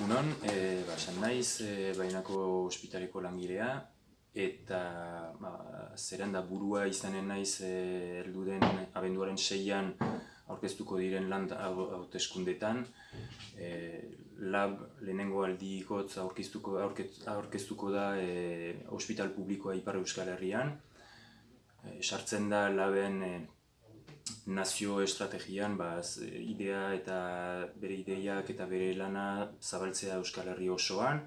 Egunon, e, ba, esan naiz, e, bainako ospitaleko langilea, eta ba, zerrenda burua izanen naiz e, heldu den abenduaren seian aurkeztuko diren land hauteskundetan. E, lab lehenengo aldikotz aurkeztuko, aurkeztuko da e, ospital publikoa Ipar Euskal Herrian. E, sartzen da laben e, nazio estrategian ba, idea eta bere ideiak eta bere lana zabaltzea Euskal Herri osoan.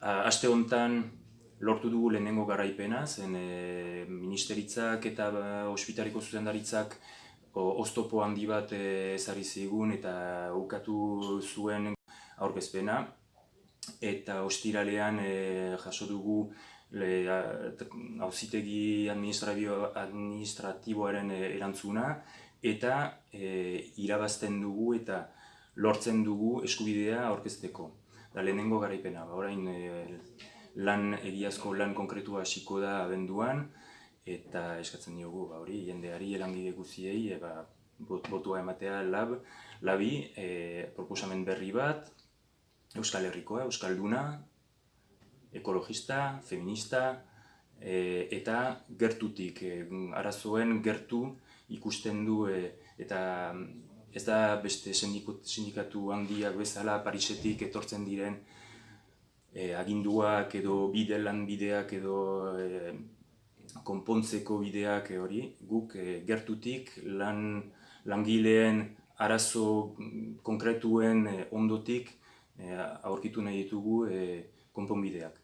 Aste honetan lortu dugu lehenengo garaipena, zen e, ministeritzak eta ba, ospitariko zuzendaritzak oztopo handi bat e, ezari zigun eta ukatu zuen aurkezpena. Eta ostiralean e, jaso dugu hauzitegi administratiboaren eh, erantzuna eta e, irabazten dugu eta lortzen dugu eskubidea aurkezteko. Da lehenengo garaipena, ba, orain e, lan egiazko lan konkretua hasiko da abenduan eta eskatzen diogu ba, hori jendeari elangide guziei e, ba, botua ematea lab, labi e, proposamen berri bat Euskal Herrikoa, Euskalduna, ekologista, feminista, e, eta gertutik, e, arazoen gertu ikusten du e, eta ez da beste sindikatu handiak bezala Parisetik etortzen diren e, aginduak edo bide lan bideak edo e, konpontzeko bideak hori, guk e, gertutik lan langileen arazo konkretuen e, ondotik e, aurkitu nahi ditugu e, konponbideak.